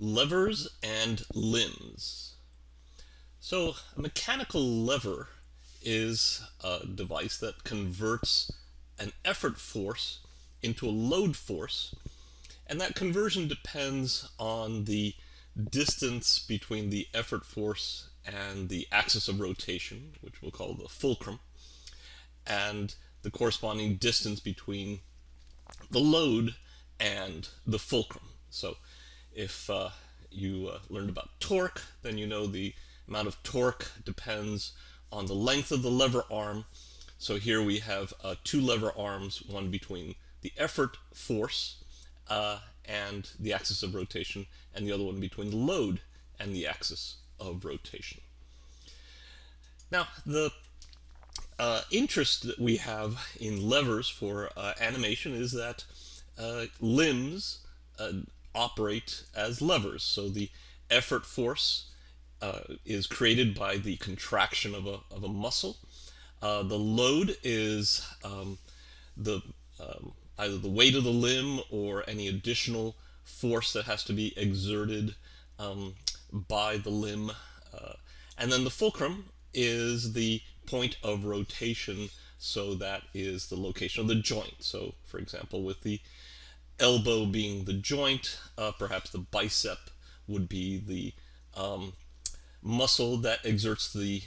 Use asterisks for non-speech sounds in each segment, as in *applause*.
levers and limbs. So a mechanical lever is a device that converts an effort force into a load force and that conversion depends on the distance between the effort force and the axis of rotation, which we'll call the fulcrum, and the corresponding distance between the load and the fulcrum. So if uh, you uh, learned about torque, then you know the amount of torque depends on the length of the lever arm. So here we have uh, two lever arms, one between the effort force uh, and the axis of rotation, and the other one between the load and the axis of rotation. Now, the uh, interest that we have in levers for uh, animation is that uh, limbs uh, operate as levers. So the effort force uh, is created by the contraction of a, of a muscle. Uh, the load is um, the um, either the weight of the limb or any additional force that has to be exerted um, by the limb. Uh, and then the fulcrum is the point of rotation, so that is the location of the joint. So, for example, with the elbow being the joint, uh, perhaps the bicep would be the um, muscle that exerts the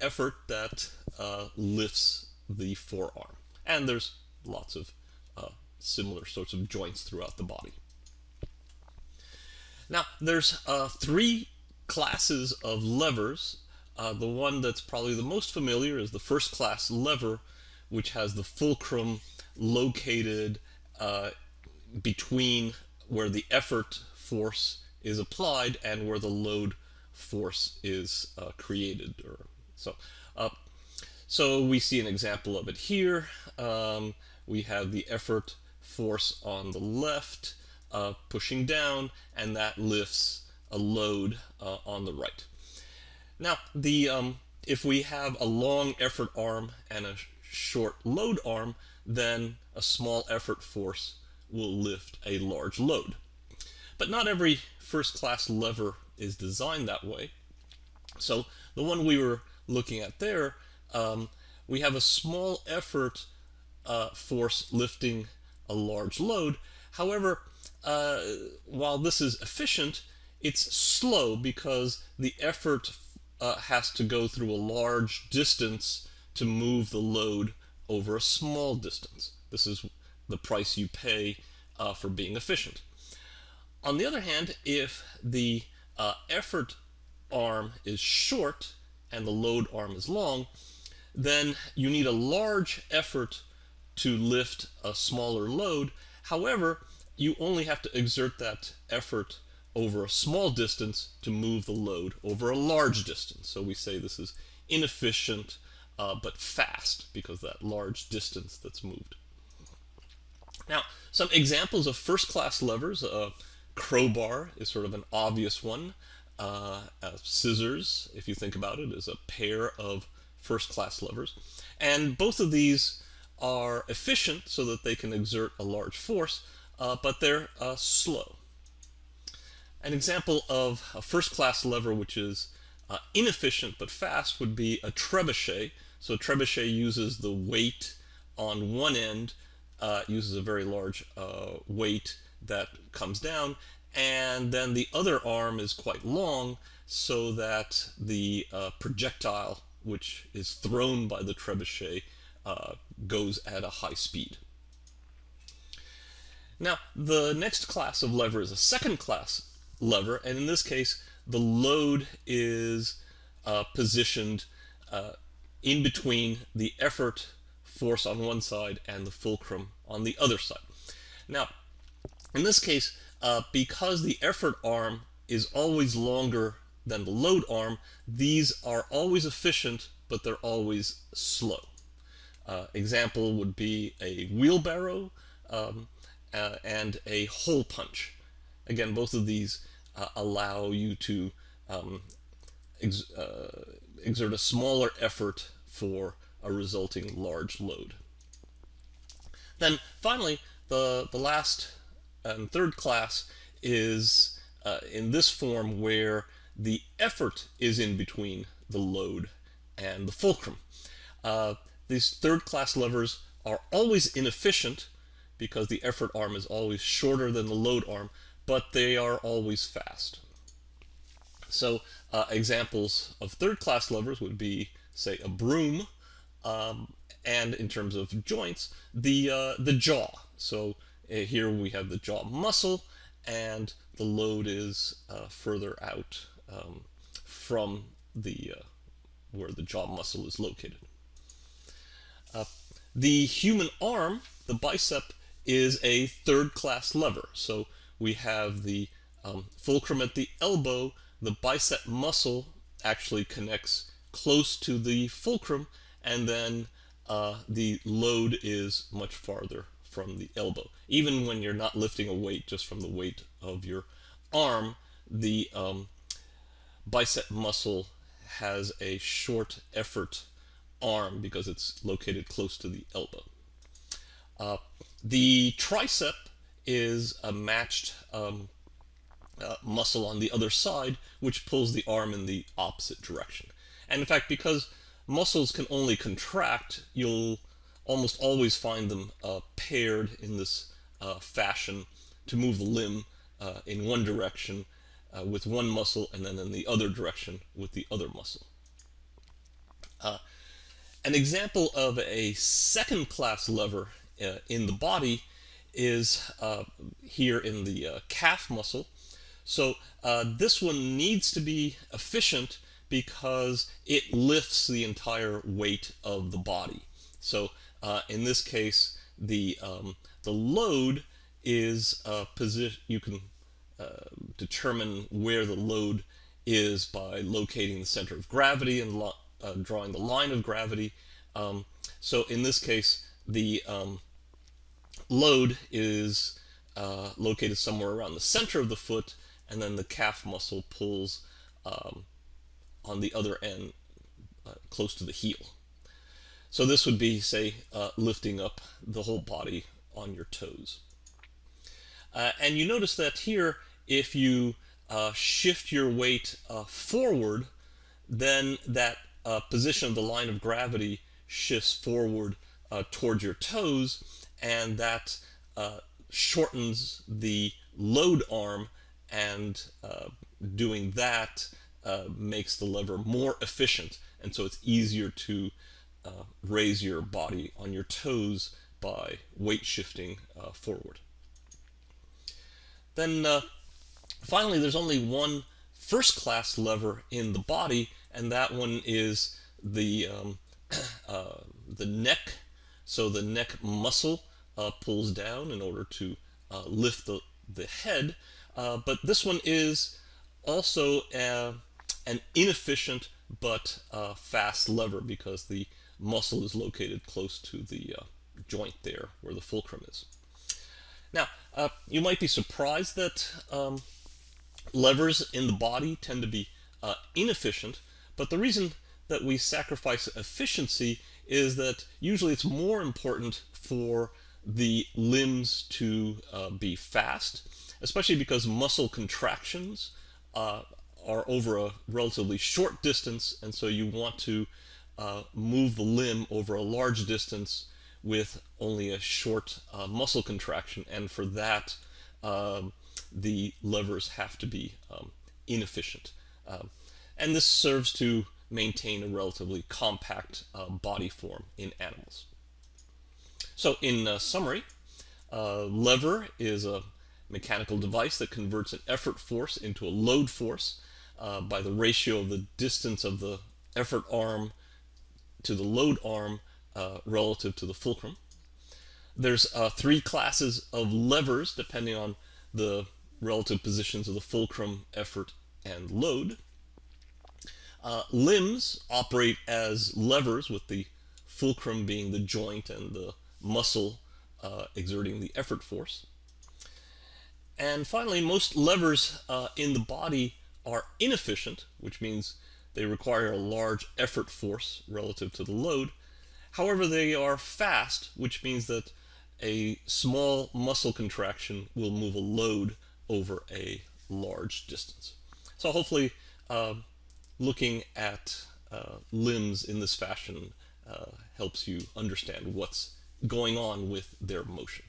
effort that uh, lifts the forearm. And there's lots of uh, similar sorts of joints throughout the body. Now, there's uh, three classes of levers. Uh, the one that's probably the most familiar is the first class lever, which has the fulcrum located uh, between where the effort force is applied and where the load force is uh, created. Or so, uh, so we see an example of it here. Um, we have the effort force on the left uh, pushing down, and that lifts a load uh, on the right. Now, the um, if we have a long effort arm and a short load arm, then a small effort force will lift a large load. But not every first class lever is designed that way. So the one we were looking at there, um, we have a small effort uh, force lifting a large load. However, uh, while this is efficient, it's slow because the effort uh, has to go through a large distance to move the load over a small distance. This is the price you pay uh, for being efficient. On the other hand, if the uh, effort arm is short and the load arm is long, then you need a large effort to lift a smaller load. However, you only have to exert that effort over a small distance to move the load over a large distance. So we say this is inefficient uh, but fast because that large distance that's moved. Now, some examples of first-class levers. Uh, crowbar is sort of an obvious one. Uh, uh, scissors, if you think about it, is a pair of first-class levers. And both of these are efficient so that they can exert a large force, uh, but they're uh, slow. An example of a first-class lever which is inefficient but fast would be a trebuchet. So a trebuchet uses the weight on one end uh, uses a very large uh, weight that comes down, and then the other arm is quite long so that the uh, projectile which is thrown by the trebuchet uh, goes at a high speed. Now, the next class of lever is a second class lever, and in this case, the load is uh, positioned uh, in between the effort force on one side and the fulcrum on the other side. Now, in this case, uh, because the effort arm is always longer than the load arm, these are always efficient, but they're always slow. Uh, example would be a wheelbarrow um, uh, and a hole punch. Again, both of these uh, allow you to um, ex uh, exert a smaller effort for a resulting large load. Then finally, the, the last and third class is uh, in this form where the effort is in between the load and the fulcrum. Uh, these third class levers are always inefficient because the effort arm is always shorter than the load arm, but they are always fast. So uh, examples of third class levers would be, say, a broom, um, and in terms of joints, the, uh, the jaw. So uh, here we have the jaw muscle, and the load is uh, further out um, from the uh, where the jaw muscle is located. Uh, the human arm, the bicep, is a third class lever. So we have the um, fulcrum at the elbow, the bicep muscle actually connects close to the fulcrum, and then uh, the load is much farther from the elbow. Even when you're not lifting a weight just from the weight of your arm, the um, bicep muscle has a short effort arm because it's located close to the elbow. Uh, the tricep is a matched um, uh, muscle on the other side, which pulls the arm in the opposite direction. And in fact, because muscles can only contract, you'll almost always find them uh, paired in this uh, fashion to move the limb uh, in one direction uh, with one muscle and then in the other direction with the other muscle. Uh, an example of a second class lever uh, in the body is here in the calf muscle. So this one needs to be efficient because it lifts the entire weight of the body. So in this case, the um, the load is position. You can uh, determine where the load is by locating the center of gravity and uh, drawing the line of gravity. Um, so in this case, the um, load is uh, located somewhere around the center of the foot, and then the calf muscle pulls um, on the other end uh, close to the heel. So this would be, say, uh, lifting up the whole body on your toes. Uh, and you notice that here if you uh, shift your weight uh, forward, then that uh, position of the line of gravity shifts forward towards your toes, and that shortens the load arm, and doing that makes the lever more efficient, and so it's easier to raise your body on your toes by weight shifting forward. Then Finally, there's only one first class lever in the body, and that one is the, um, *clears throat* uh, the neck. So the neck muscle uh, pulls down in order to uh, lift the, the head. Uh, but this one is also a, an inefficient but uh, fast lever because the muscle is located close to the uh, joint there where the fulcrum is. Now, you might be surprised that um, levers in the body tend to be uh, inefficient, but the reason that we sacrifice efficiency is that usually it's more important for the limbs to uh, be fast, especially because muscle contractions uh, are over a relatively short distance, and so you want to uh, move the limb over a large distance with only a short uh, muscle contraction, and for that, um, the levers have to be um, inefficient. Um, and this serves to maintain a relatively compact uh, body form in animals. So in uh, summary, uh, lever is a mechanical device that converts an effort force into a load force uh, by the ratio of the distance of the effort arm to the load arm uh, relative to the fulcrum. There's uh, three classes of levers depending on the relative positions of the fulcrum, effort, and load. Uh, limbs operate as levers with the fulcrum being the joint and the muscle uh, exerting the effort force. And finally, most levers uh, in the body are inefficient, which means they require a large effort force relative to the load. However, they are fast, which means that a small muscle contraction will move a load over a large distance. So hopefully um, looking at uh, limbs in this fashion uh, helps you understand what's going on with their motion.